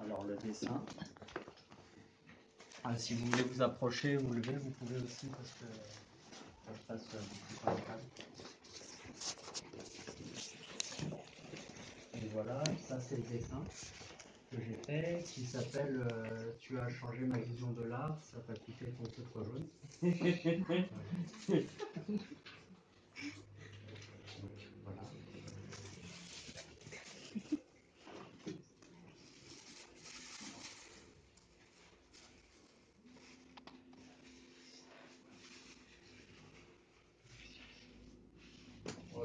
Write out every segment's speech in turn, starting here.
Alors le dessin. Ah, si vous voulez vous approcher, vous lever, vous pouvez aussi parce que ça se passe euh, beaucoup par la. Et voilà, ça c'est le dessin que j'ai fait qui s'appelle euh, Tu as changé ma vision de l'art, ça t'a coûté ton feutre jaune. Donc, voilà. On va pas jouer longtemps.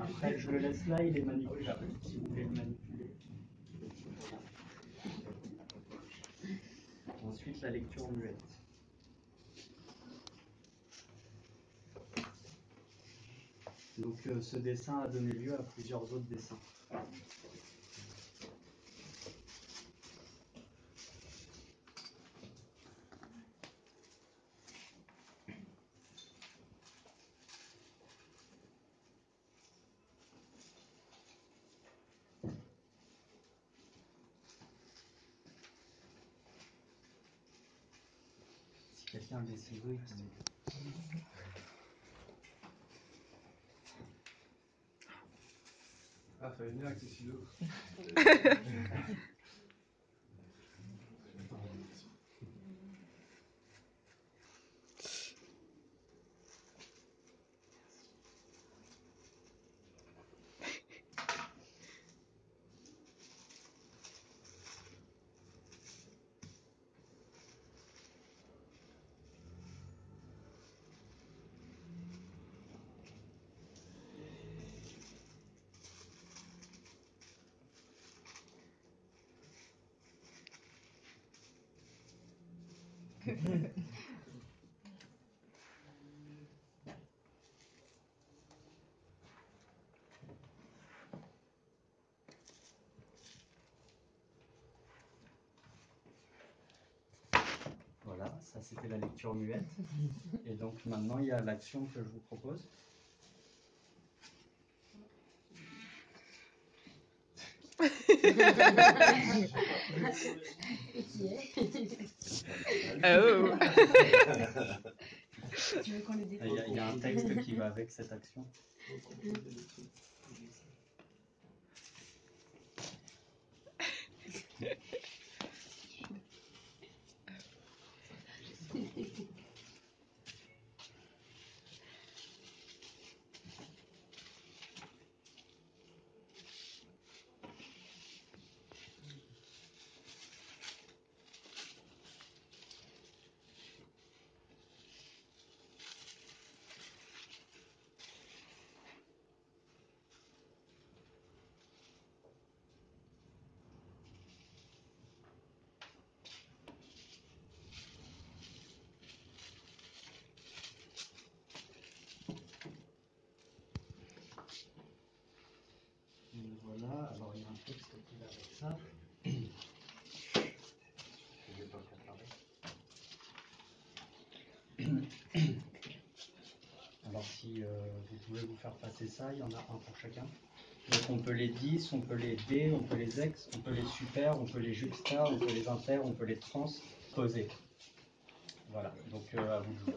Après, je le laisse là, il est manipulable. Si vous voulez le manipuler. Ensuite, la lecture muette. Donc, euh, ce dessin a donné lieu à plusieurs autres dessins. Si quelqu'un a des ciseaux, il peut m'aider. Ah, fallait venir avec les ciseaux. Voilà, ça c'était la lecture muette. Et donc maintenant, il y a l'action que je vous propose. Qui est Oh Tu veux qu'on le Il découvre y, a, il y a un texte qui va avec cette action. Et voilà, alors il y a un texte qui va avec ça. Je vais pas préparer. Alors si euh, vous vous faire passer ça, il y en a un pour chacun. Donc on peut les 10, on peut les D, on peut les ex, on peut les super, on peut les juxta, on peut les inter, on peut les transposer. Voilà, donc euh, à vous de jouer.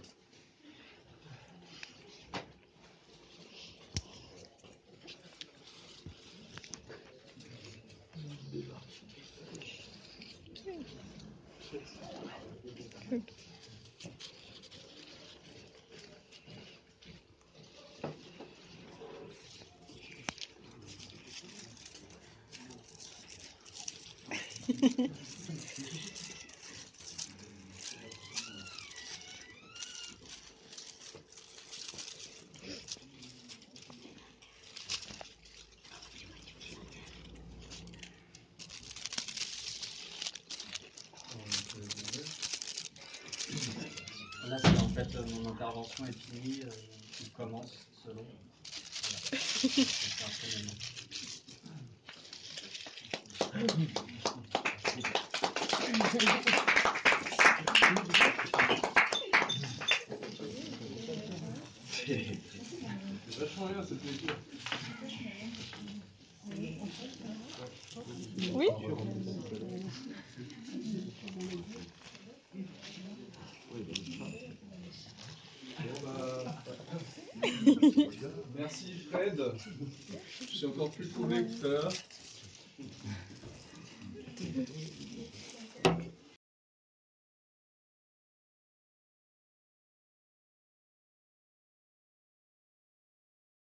Là, c'est en fait euh, mon intervention est finie, euh, il commence selon. Voilà. C'est un peu Oui Merci Fred. Je suis encore plus trouvé.